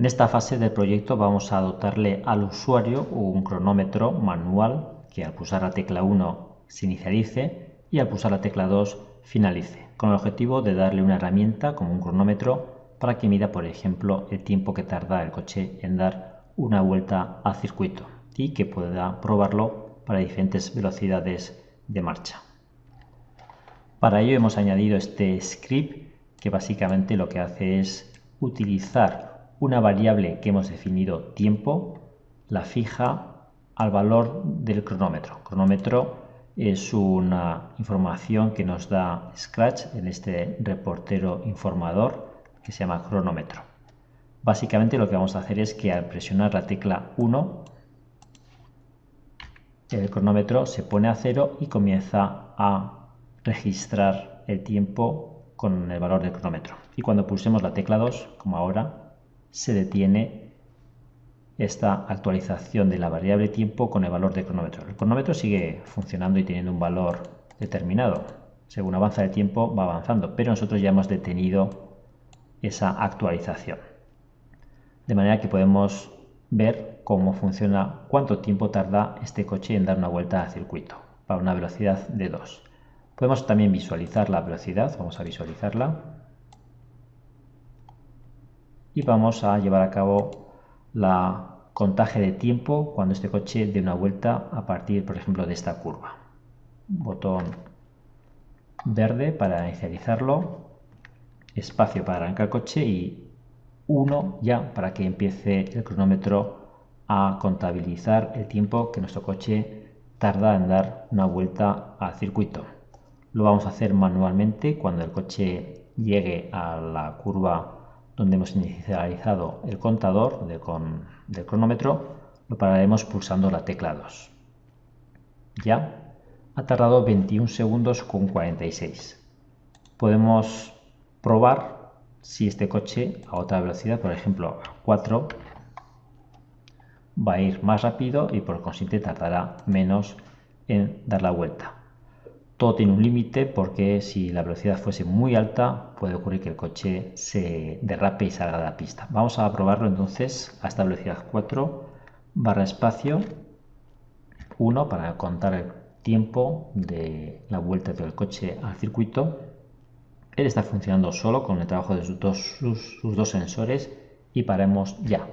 En esta fase del proyecto vamos a dotarle al usuario un cronómetro manual que al pulsar la tecla 1 se inicialice y al pulsar la tecla 2 finalice, con el objetivo de darle una herramienta como un cronómetro para que mida, por ejemplo, el tiempo que tarda el coche en dar una vuelta al circuito y que pueda probarlo para diferentes velocidades de marcha. Para ello hemos añadido este script que básicamente lo que hace es utilizar una variable que hemos definido tiempo, la fija al valor del cronómetro. Cronómetro es una información que nos da Scratch en este reportero informador que se llama cronómetro. Básicamente lo que vamos a hacer es que al presionar la tecla 1 el cronómetro se pone a cero y comienza a registrar el tiempo con el valor del cronómetro. Y cuando pulsemos la tecla 2, como ahora, se detiene esta actualización de la variable tiempo con el valor del cronómetro. El cronómetro sigue funcionando y teniendo un valor determinado. Según avanza el tiempo va avanzando, pero nosotros ya hemos detenido esa actualización. De manera que podemos ver cómo funciona, cuánto tiempo tarda este coche en dar una vuelta al circuito para una velocidad de 2. Podemos también visualizar la velocidad, vamos a visualizarla y vamos a llevar a cabo la contaje de tiempo cuando este coche dé una vuelta a partir, por ejemplo, de esta curva. Botón verde para inicializarlo, espacio para arrancar el coche y 1 ya para que empiece el cronómetro a contabilizar el tiempo que nuestro coche tarda en dar una vuelta al circuito. Lo vamos a hacer manualmente cuando el coche llegue a la curva donde hemos inicializado el contador del cronómetro, lo pararemos pulsando la tecla 2. Ya ha tardado 21 segundos con 46. Podemos probar si este coche a otra velocidad, por ejemplo a 4, va a ir más rápido y por consiguiente tardará menos en dar la vuelta. Todo tiene un límite porque si la velocidad fuese muy alta puede ocurrir que el coche se derrape y salga de la pista. Vamos a probarlo entonces a esta velocidad 4 barra espacio 1 para contar el tiempo de la vuelta del coche al circuito. Él está funcionando solo con el trabajo de sus dos, sus, sus dos sensores y paremos ya.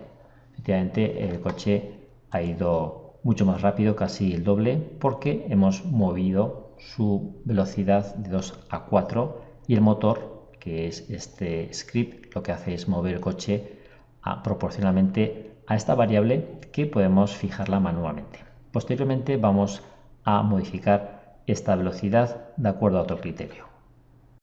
Efectivamente el coche ha ido mucho más rápido, casi el doble, porque hemos movido su velocidad de 2 a 4 y el motor, que es este script, lo que hace es mover el coche proporcionalmente a esta variable que podemos fijarla manualmente. Posteriormente vamos a modificar esta velocidad de acuerdo a otro criterio.